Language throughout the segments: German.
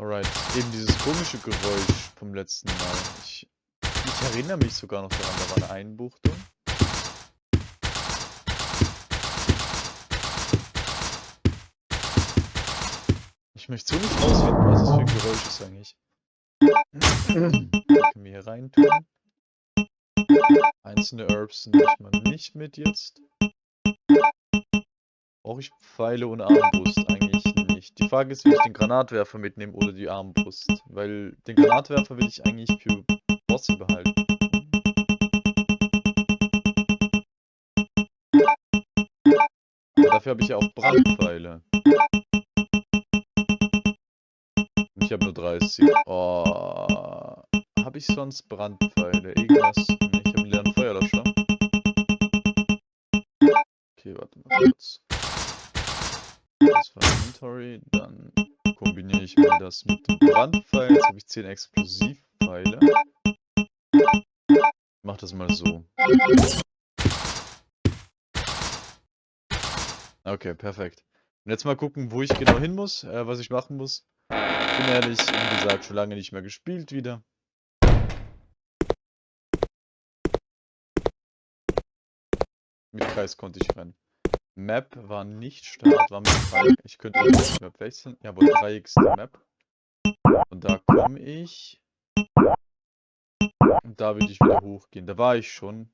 Alright, eben dieses komische Geräusch vom letzten Mal. Ich, ich erinnere mich sogar noch daran, da war eine Einbuchtung. Ich möchte so nicht rausfinden, was das für ein Geräusch ist eigentlich. können wir hier rein tun. Einzelne Herbs nehme ich mal nicht mit jetzt. Brauche ich Pfeile und Armbrust? Eigentlich nicht. Die Frage ist, will ich den Granatwerfer mitnehmen oder die Armbrust? Weil den Granatwerfer will ich eigentlich für Bosse behalten. Dafür habe ich ja auch Brandpfeile. Ich habe nur 30. Oh. Habe ich sonst Brandpfeile? Irgendwas? Ich habe einen leeren Feuerlöscher. Okay, warte mal kurz. Das war Inventory. Dann kombiniere ich mal das mit dem Brandpfeil. Jetzt habe ich 10 Explosivpfeile. Mach das mal so. Okay, perfekt. Und jetzt mal gucken, wo ich genau hin muss, äh, was ich machen muss. Bin ehrlich, wie gesagt, schon lange nicht mehr gespielt wieder. Mit Kreis konnte ich rennen. Map war nicht Start, war mit Dreieck. Ich könnte die Map wechseln. Ja, aber Dreieck ist die Map. Und da komme ich. Und da will ich wieder hochgehen. Da war ich schon.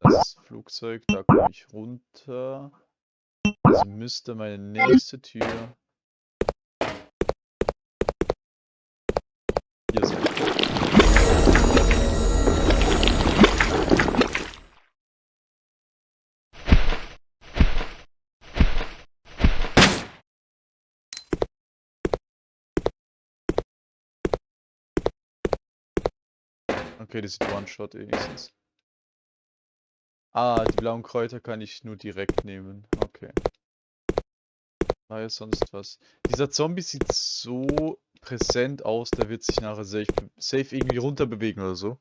Das Flugzeug, da komme ich runter. Also müsste meine nächste Tür Okay, das ist One-Shot wenigstens. Ah, die blauen Kräuter kann ich nur direkt nehmen. Okay. War ja sonst was. Dieser Zombie sieht so präsent aus, der wird sich nachher safe, safe irgendwie runterbewegen oder so.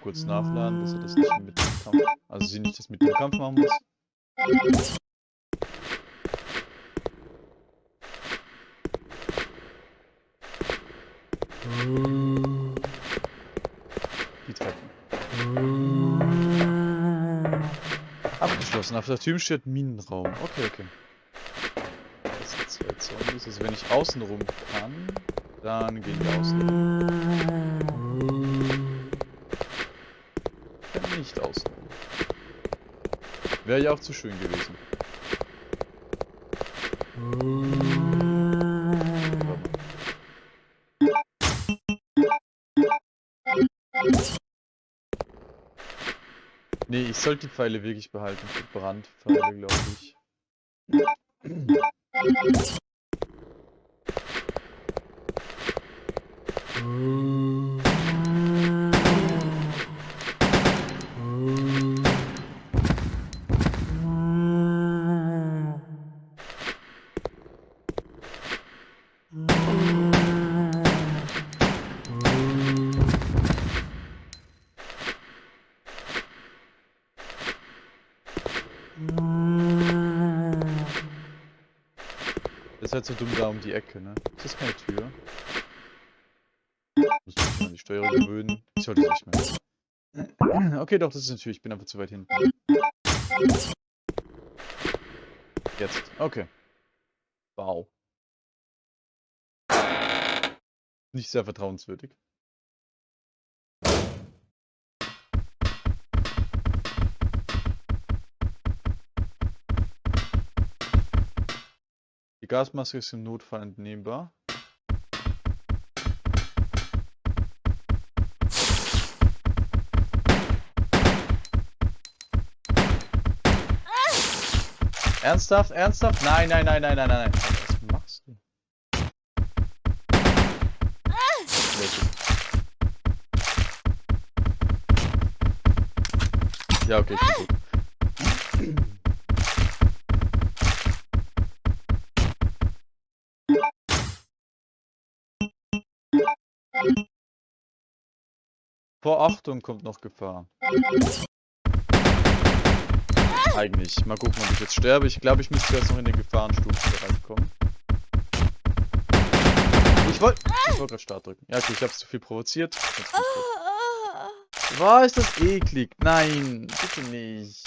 Kurz nachladen, dass er das nicht mit dem Kampf, also sie nicht das mit dem Kampf machen muss. Die Treppen. Abgeschlossen. Auf der Tür steht Minenraum. Okay, okay. Das sind zwei Zombies. Also wenn ich außen rum kann, dann gehen wir außen rum. Wäre ja auch zu schön gewesen. Nee, ich sollte die Pfeile wirklich behalten Brandpfeile, glaube ich. So dumm da um die Ecke, ne? Ist das keine Tür? Muss mich an die Steuerung gewöhnen. Ich sollte nicht mehr. Okay, doch, das ist eine Tür. Ich bin einfach zu weit hinten. Jetzt. Okay. Wow. Nicht sehr vertrauenswürdig. Gasmaske ist im Notfall entnehmbar. Ernsthaft? Ernsthaft? Nein, nein, nein, nein, nein, nein, nein. Was machst du? Ja, okay, ich bin gut. Vor Achtung kommt noch Gefahr. Eigentlich. Mal gucken, ob ich jetzt sterbe. Ich glaube, ich müsste jetzt noch in den Gefahrenstufenbereich kommen. Ich wollte ich wollt gerade Start drücken. Ja, okay, ich habe es zu viel provoziert. War ist das eklig? Nein, bitte nicht.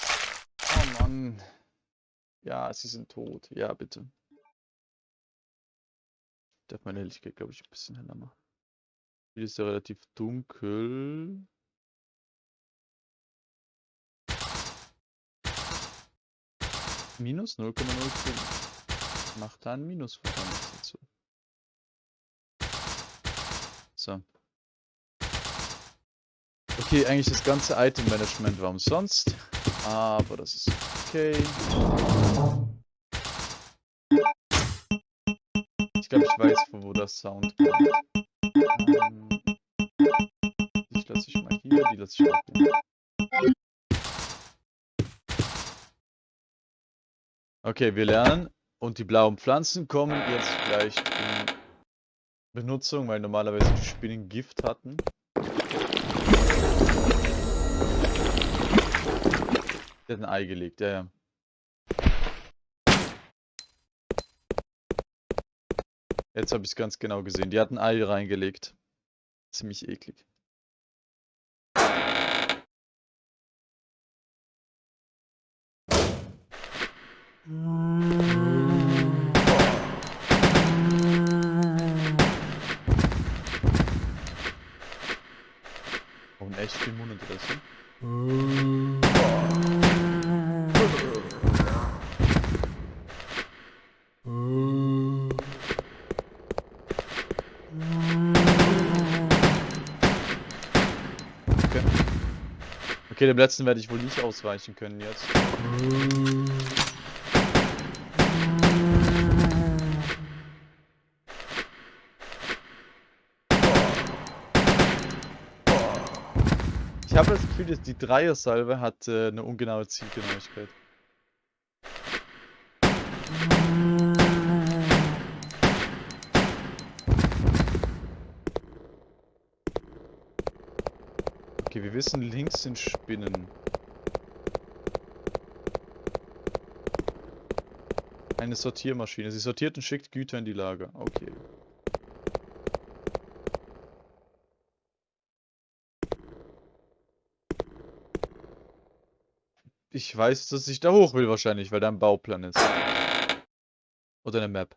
Oh Mann. Ja, sie sind tot. Ja, bitte. Ich darf meine Helligkeit, glaube ich, ein bisschen heller machen. Hier ist ja relativ dunkel. Minus 0,05. Macht da ein Minus voran dazu. So. Okay, eigentlich das ganze Item-Management war umsonst. Aber das ist okay. Ich glaube, ich weiß, von wo das Sound kommt. Die lasse ich mal hier, die lasse ich auch hier. Okay, wir lernen. Und die blauen Pflanzen kommen jetzt gleich in Benutzung, weil normalerweise die Spinnen Gift hatten. Der hat ein Ei gelegt, ja, ja. Jetzt habe ich es ganz genau gesehen. Die hat ein Ei reingelegt. Ziemlich eklig. Dem letzten werde ich wohl nicht ausweichen können jetzt. Ich habe das Gefühl, dass die Dreier-Salve hat äh, eine ungenaue Zielgenauigkeit. Wissen, links sind Spinnen. Eine Sortiermaschine. Sie sortiert und schickt Güter in die Lager. Okay. Ich weiß, dass ich da hoch will wahrscheinlich, weil da ein Bauplan ist. Oder eine Map.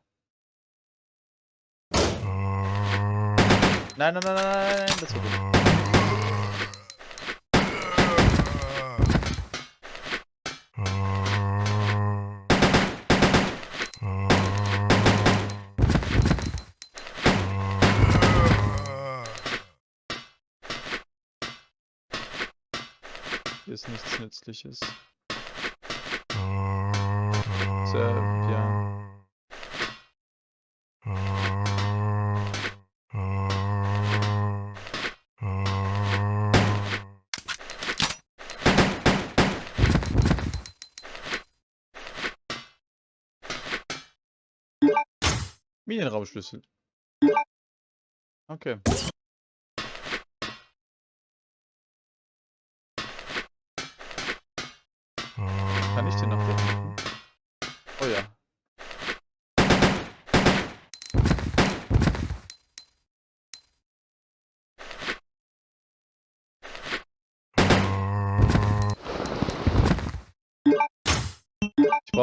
Nein, nein, nein, nein, nein, das war dumm. Ist nichts Nützliches. So, ja. Minenraumschlüssel. Okay.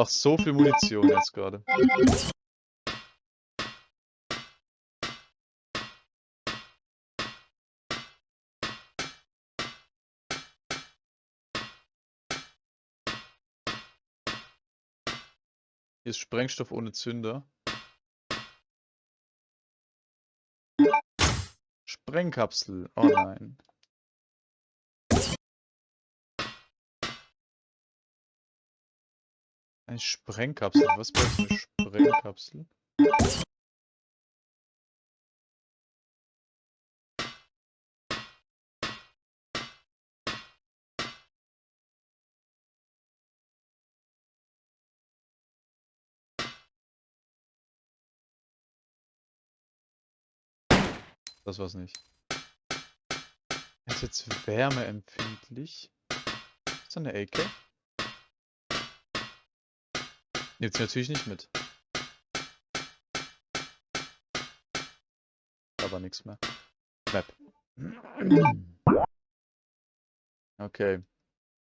Brauche so viel Munition jetzt gerade. Hier ist Sprengstoff ohne Zünder. Sprengkapsel. Oh nein. Eine Sprengkapsel. Was brauchst du? Eine Sprengkapsel? Das war's nicht. Er ist jetzt wärmeempfindlich. Ist das eine Ecke? Nimmt sie natürlich nicht mit. Aber nichts mehr. Map. Okay.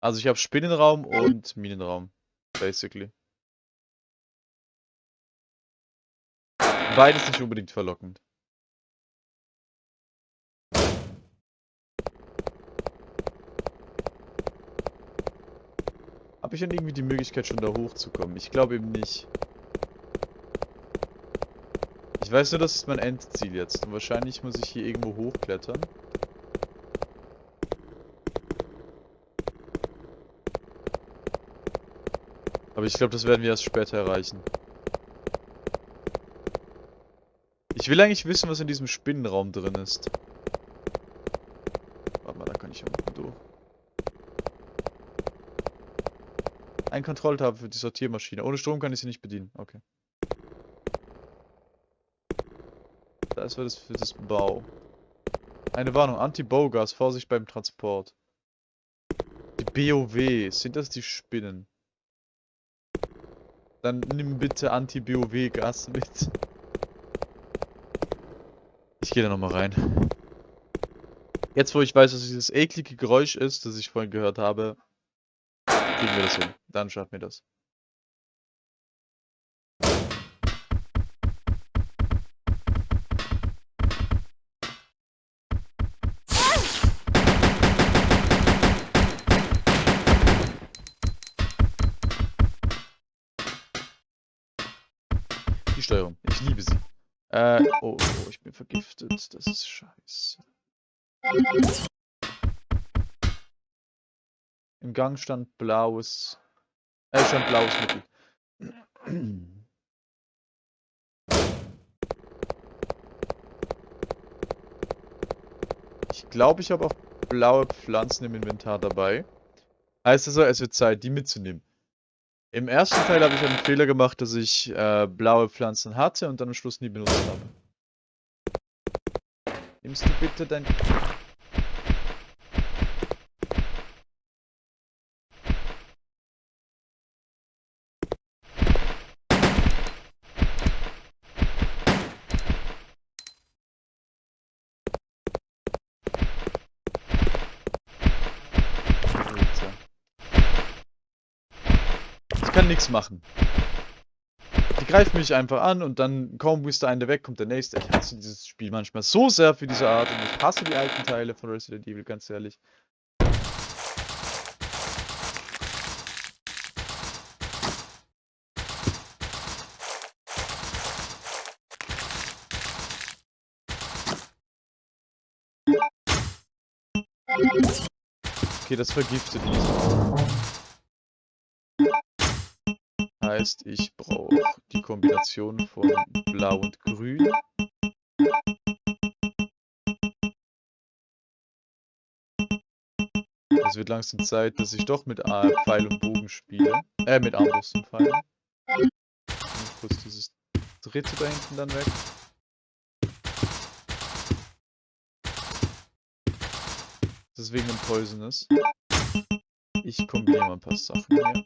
Also ich habe Spinnenraum und Minenraum. Basically. Beides nicht unbedingt verlockend. Habe ich dann irgendwie die Möglichkeit schon da hochzukommen? Ich glaube eben nicht. Ich weiß nur, das ist mein Endziel jetzt. Und wahrscheinlich muss ich hier irgendwo hochklettern. Aber ich glaube, das werden wir erst später erreichen. Ich will eigentlich wissen, was in diesem Spinnenraum drin ist. Warte mal, da kann ich ja unten durch. Ein Kontrolltab für die Sortiermaschine. Ohne Strom kann ich sie nicht bedienen. Okay. Das war das für das Bau. Eine Warnung. Anti-Baugas. Vorsicht beim Transport. Die BOW. Sind das die Spinnen? Dann nimm bitte Anti-BOW-Gas mit. Ich gehe da nochmal rein. Jetzt, wo ich weiß, was dieses eklige Geräusch ist, das ich vorhin gehört habe, kriegen wir das hin. Dann schaffen wir das. Die Steuerung. Ich liebe sie. Äh, oh, oh, ich bin vergiftet. Das ist scheiße. Im Gang stand blaues. Äh, stand blaues Mittel. Ich glaube, ich habe auch blaue Pflanzen im Inventar dabei. Heißt also, es wird Zeit, die mitzunehmen. Im ersten Teil habe ich einen Fehler gemacht, dass ich äh, blaue Pflanzen hatte und dann am Schluss nie benutzt habe. Nimmst du bitte dein... Alter. Ich kann nichts machen. Die greifen mich einfach an und dann kaum ist der eine weg, kommt der nächste. Ich hasse dieses Spiel manchmal so sehr für diese Art und ich hasse die alten Teile von Resident Evil, ganz ehrlich. Okay, das vergiftet mich. Heißt, ich brauche die Kombination von Blau und Grün. Es wird langsam Zeit, dass ich doch mit Pfeil und Bogen spiele. Äh, mit Armbrust und Pfeil. Und kurz dieses dritte da hinten dann weg. Das ist wegen dem Poisonous. Ich kombiniere mal ein paar Sachen hier.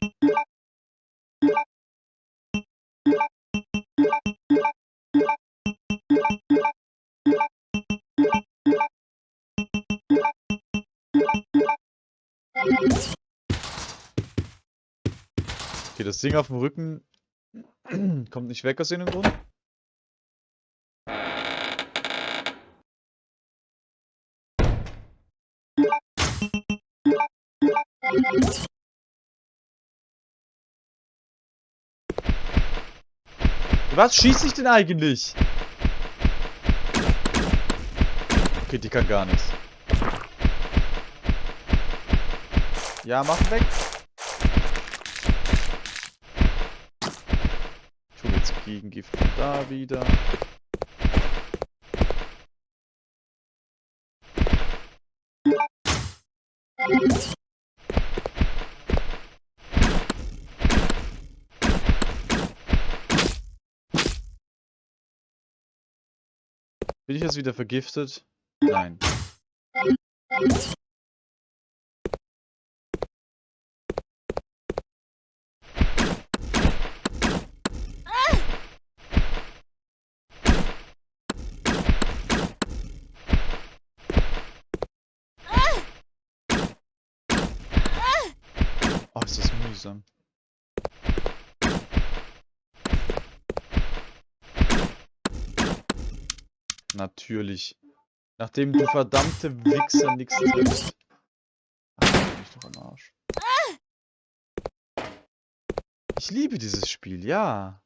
Okay, das Ding auf dem Rücken kommt nicht weg aus irgendeinem Grund. Was schießt ich denn eigentlich? Okay, die kann gar nichts. Ja, mach weg. Ich hole jetzt Gegengift da wieder. Bin ich jetzt wieder vergiftet? Nein. Oh, ist das mühsam. Natürlich. Nachdem du verdammte Wichser nichts triffst. Ach, bin ich doch am Arsch. Ich liebe dieses Spiel, ja.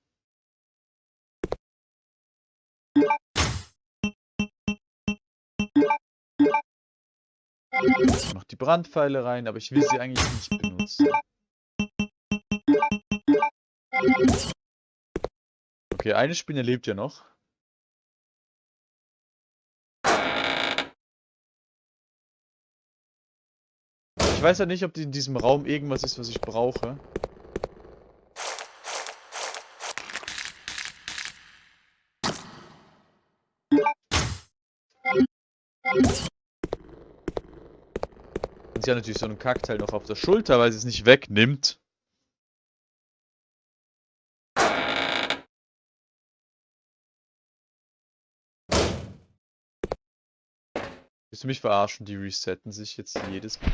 Ich mach die Brandpfeile rein, aber ich will sie eigentlich nicht benutzen. Okay, eine Spinne lebt ja noch. Weiß ja nicht, ob in diesem Raum irgendwas ist, was ich brauche. Und sie hat natürlich so einen Kackteil noch auf der Schulter, weil sie es nicht wegnimmt. Willst du mich verarschen? Die resetten sich jetzt jedes Mal.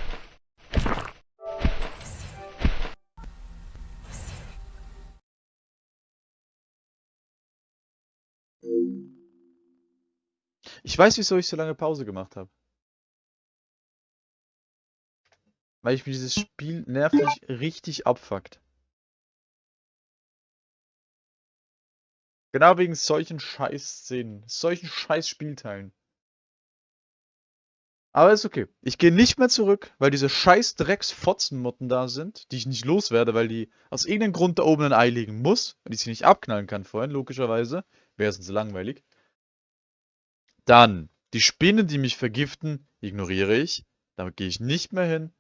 Ich weiß, wieso ich so lange Pause gemacht habe. Weil ich mir dieses Spiel nervlich richtig abfuckt. Genau wegen solchen Scheiß-Szenen, solchen Scheiß-Spielteilen. Aber ist okay. Ich gehe nicht mehr zurück, weil diese scheiß Drecks-Fotzenmotten da sind, die ich nicht loswerde, weil die aus irgendeinem Grund da oben ein Ei legen muss und ich sie nicht abknallen kann vorhin, logischerweise. Wäre sonst langweilig. Dann, die Spinnen, die mich vergiften, ignoriere ich. Damit gehe ich nicht mehr hin.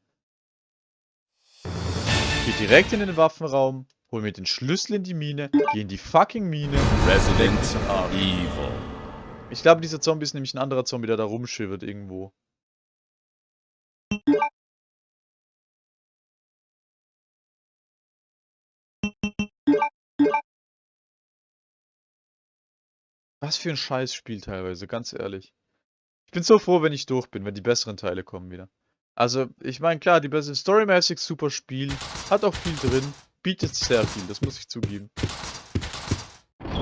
Gehe direkt in den Waffenraum, hol mir den Schlüssel in die Mine, gehe in die fucking Mine. Resident Evil. Ich glaube, dieser Zombie ist nämlich ein anderer Zombie, der da rumschwirrt irgendwo. Was für ein Scheißspiel teilweise, ganz ehrlich. Ich bin so froh, wenn ich durch bin, wenn die besseren Teile kommen wieder. Also, ich meine, klar, die bessere Storymäßig super Spiel, hat auch viel drin, bietet sehr viel, das muss ich zugeben.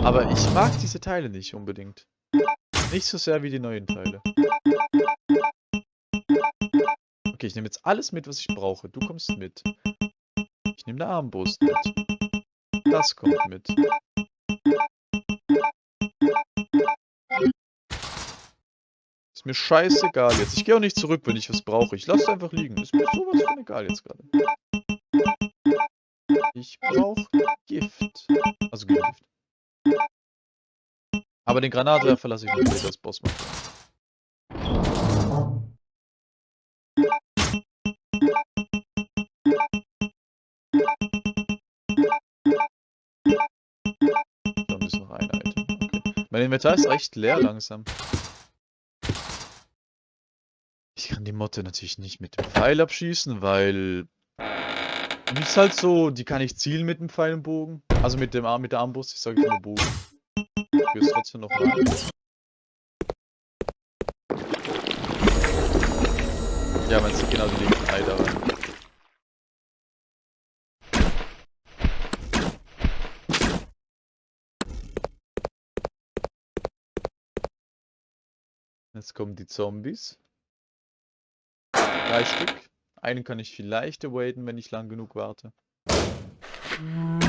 Aber ich mag diese Teile nicht unbedingt. Nicht so sehr wie die neuen Teile. Okay, ich nehme jetzt alles mit, was ich brauche. Du kommst mit. Ich nehme eine Armbrust mit. Das kommt mit. Mir scheißegal jetzt. Ich gehe auch nicht zurück, wenn ich was brauche. Ich lasse einfach liegen. Ist mir sowas von egal jetzt gerade. Ich brauche Gift. Also Gift. Aber den Granatwerfer lasse ich später als Boss machen. Da ist noch ein Item. Okay. Mein Inventar ist echt leer langsam. Ich kann die Motte natürlich nicht mit dem Pfeil abschießen, weil... Die ist halt so, die kann ich zielen mit dem Pfeil und Bogen. Also mit dem Arm, mit der Armbrust, ich sage immer Bogen. Ich will es trotzdem noch mal. Ja, man sieht genau die linken da rein. Jetzt kommen die Zombies. Drei Stück. Einen kann ich vielleicht awaiten, wenn ich lang genug warte. Dann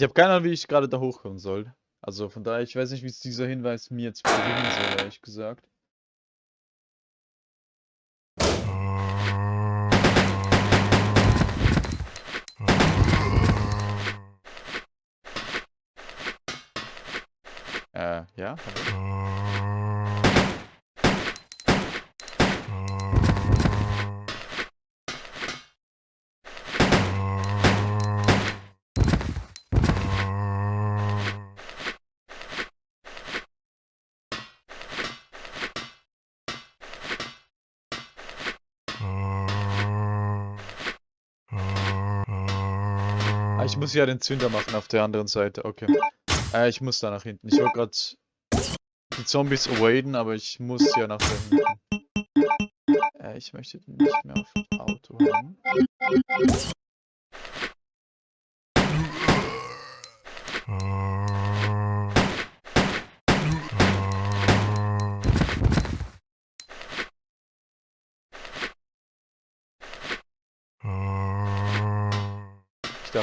Ich habe keine Ahnung, wie ich gerade da hochkommen soll. Also von daher, ich weiß nicht, wie es dieser Hinweis mir jetzt bringen soll, ehrlich gesagt. Muss ja den Zünder machen auf der anderen Seite, okay. Äh, ich muss da nach hinten. Ich wollte gerade die Zombies awaden, aber ich muss ja nach da hinten. Äh, ich möchte nicht mehr auf Auto haben.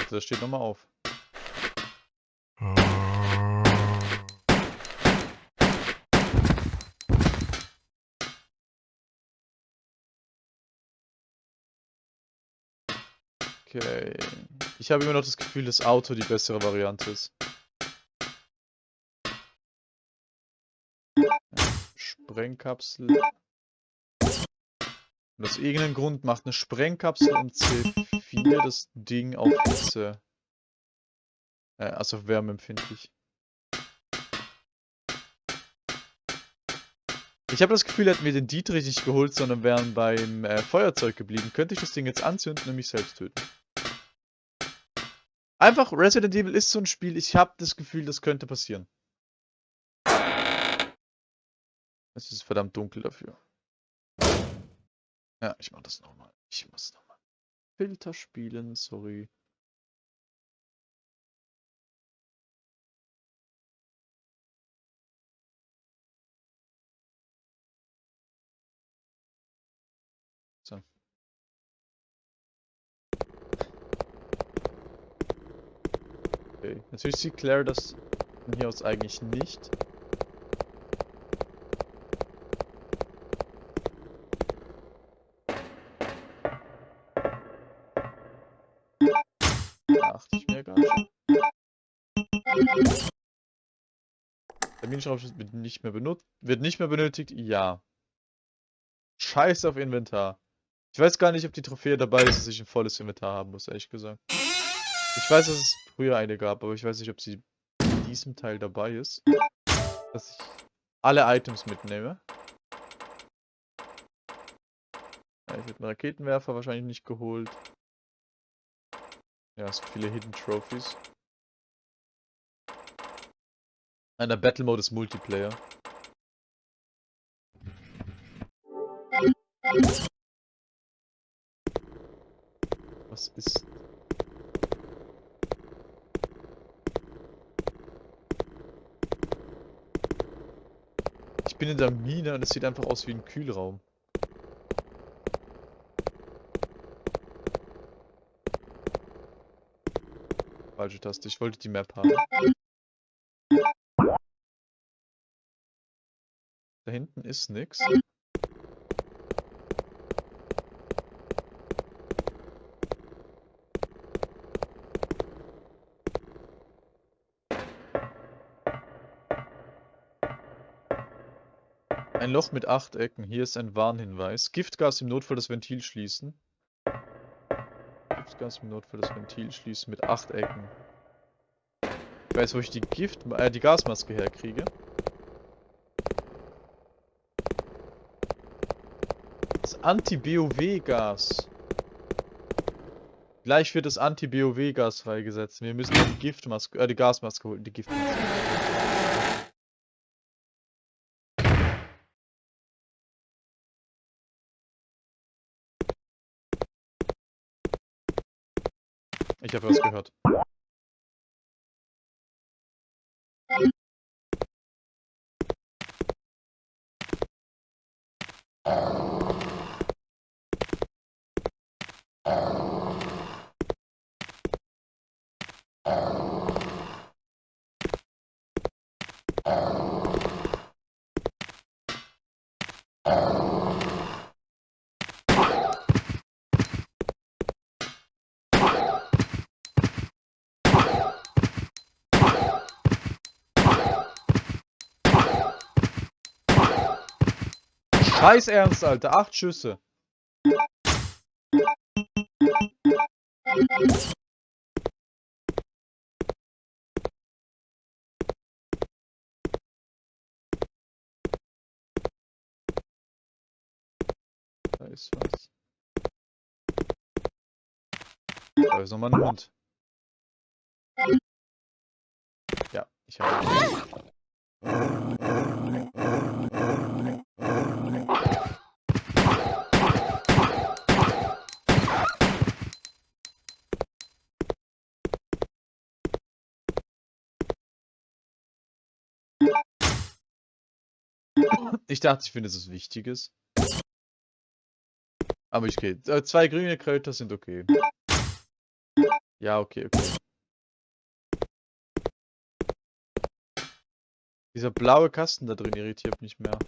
Dachte, das steht nochmal auf. Okay. Ich habe immer noch das Gefühl, dass Auto die bessere Variante ist. Sprengkapsel. Und aus irgendeinem Grund macht eine Sprengkapsel und C4 das Ding auf Hitze. Äh, also auf Wärme empfindlich. Ich habe das Gefühl, hätten wir den Dietrich nicht geholt, sondern wären beim äh, Feuerzeug geblieben, könnte ich das Ding jetzt anzünden und mich selbst töten. Einfach, Resident Evil ist so ein Spiel, ich habe das Gefühl, das könnte passieren. Es ist verdammt dunkel dafür. Ja, ich mach das nochmal. Ich muss nochmal. Filter spielen, sorry. So. Okay, natürlich sieht Claire das von hier aus eigentlich nicht. Terminschraubschutz wird nicht mehr benutzt. Wird nicht mehr benötigt? Ja. Scheiß auf Inventar. Ich weiß gar nicht, ob die Trophäe dabei ist, dass ich ein volles Inventar haben muss, ehrlich gesagt. Ich weiß, dass es früher eine gab, aber ich weiß nicht, ob sie in diesem Teil dabei ist. Dass ich alle Items mitnehme. Ja, ich hätte einen Raketenwerfer wahrscheinlich nicht geholt. Ja, es gibt viele Hidden Trophies. Nein, der Battle Mode ist Multiplayer. Was ist... Ich bin in der Mine und es sieht einfach aus wie ein Kühlraum. Falsche Taste, ich wollte die Map haben. Ist nix. Ein Loch mit acht Ecken. Hier ist ein Warnhinweis. Giftgas im Notfall das Ventil schließen. Giftgas im Notfall das Ventil schließen mit acht Ecken. Ich weiß, wo ich die Gift, äh, die Gasmaske herkriege. Anti-BOW-Gas. Gleich wird das Anti-BOW-Gas freigesetzt. Wir müssen die Giftmaske, äh, die Gasmaske holen, die Giftmaske. Ich habe was gehört. Scheiß Ernst, Alter. Acht Schüsse. Da ist was. Da ist nochmal ein Hund. Ja, ich habe. Ich dachte, ich finde, es ist Wichtiges. Aber ich gehe. Äh, zwei grüne Kräuter sind okay. Ja, okay, okay. Dieser blaue Kasten da drin irritiert mich mehr.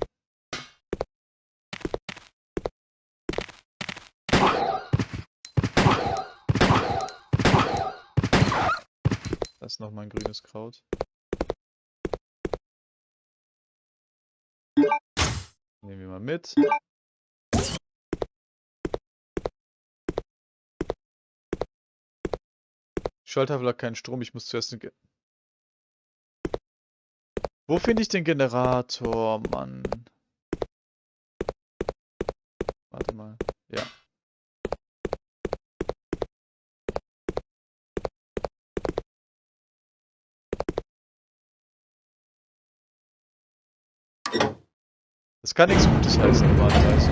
Das ist nochmal ein grünes Kraut. Nehmen wir mal mit. Schalttafel hat keinen Strom, ich muss zuerst... den Ge Wo finde ich den Generator, Mann? Warte mal. Ja. Das kann nichts Gutes heißen, normalerweise.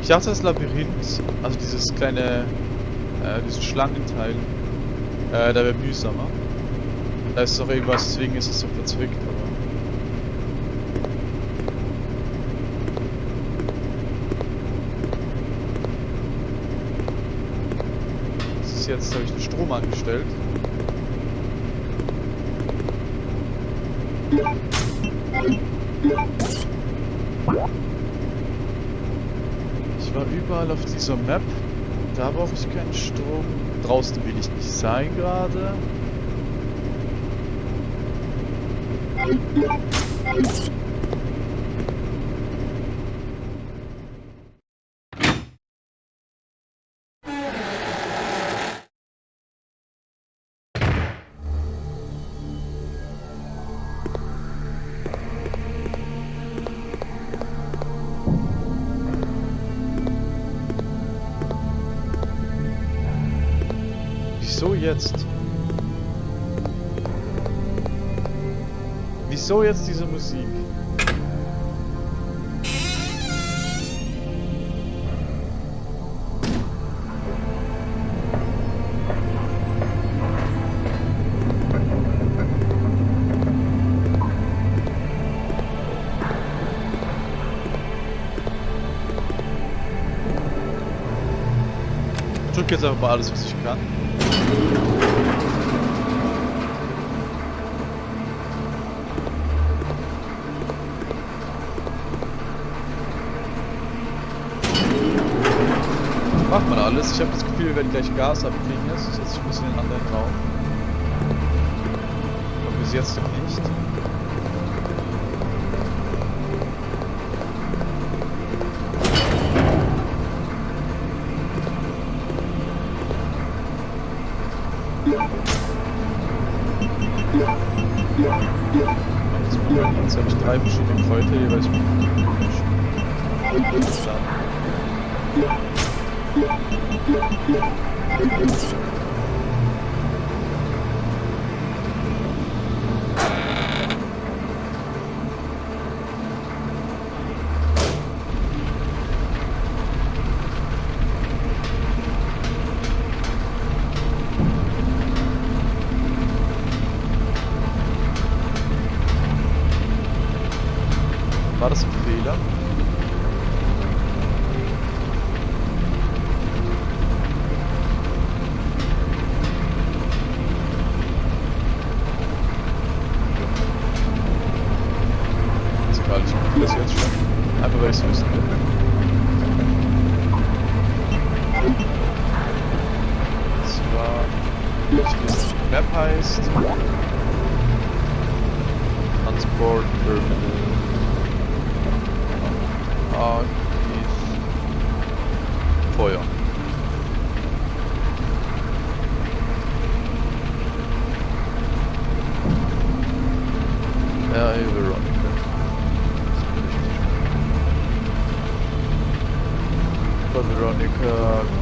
Ich dachte, das Labyrinth, also dieses kleine, äh, dieses Schlangenteil, äh, da wäre mühsamer. Da ist doch irgendwas, deswegen ist es so verzwickt, aber... Das ist jetzt, habe ich den Strom angestellt. Ich war überall auf dieser Map. Da brauche ich keinen Strom. Draußen will ich nicht sein gerade. Jetzt? Wieso jetzt diese Musik? Drücke jetzt einfach mal alles, was ich kann. Macht man alles. Ich habe das Gefühl, wir werden gleich Gas abkriegen jetzt. Ich setze mich ein bisschen in einen anderen Raum. Aber bis jetzt nicht. Jetzt habe ich drei verschiedene Kräuter jeweils mit Dann. War Veronica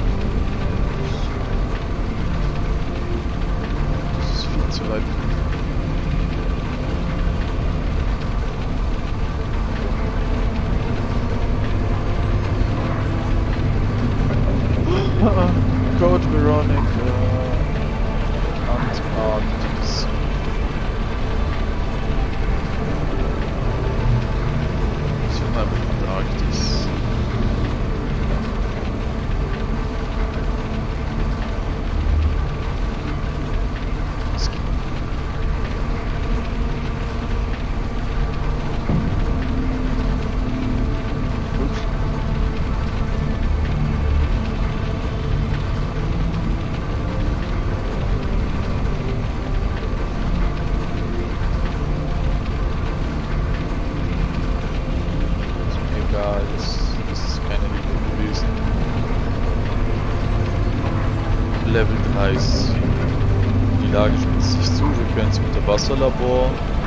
Level 30. Die Lage spitzt sich zu, wir können ins Unterwasserlabor. Nee.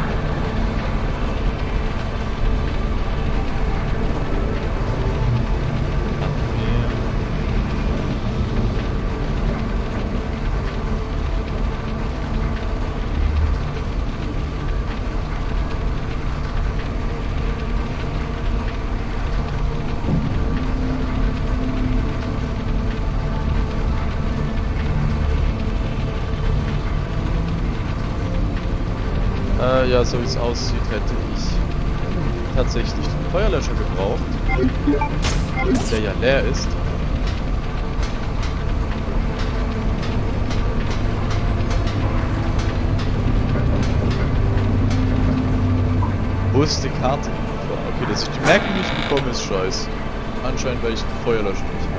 So wie es aussieht, hätte ich tatsächlich den Feuerlöscher gebraucht, der ja leer ist. Wo ist die Karte? Okay, dass ich die Merke nicht bekomme, ist scheiße. Anscheinend, weil ich den Feuerlöscher nicht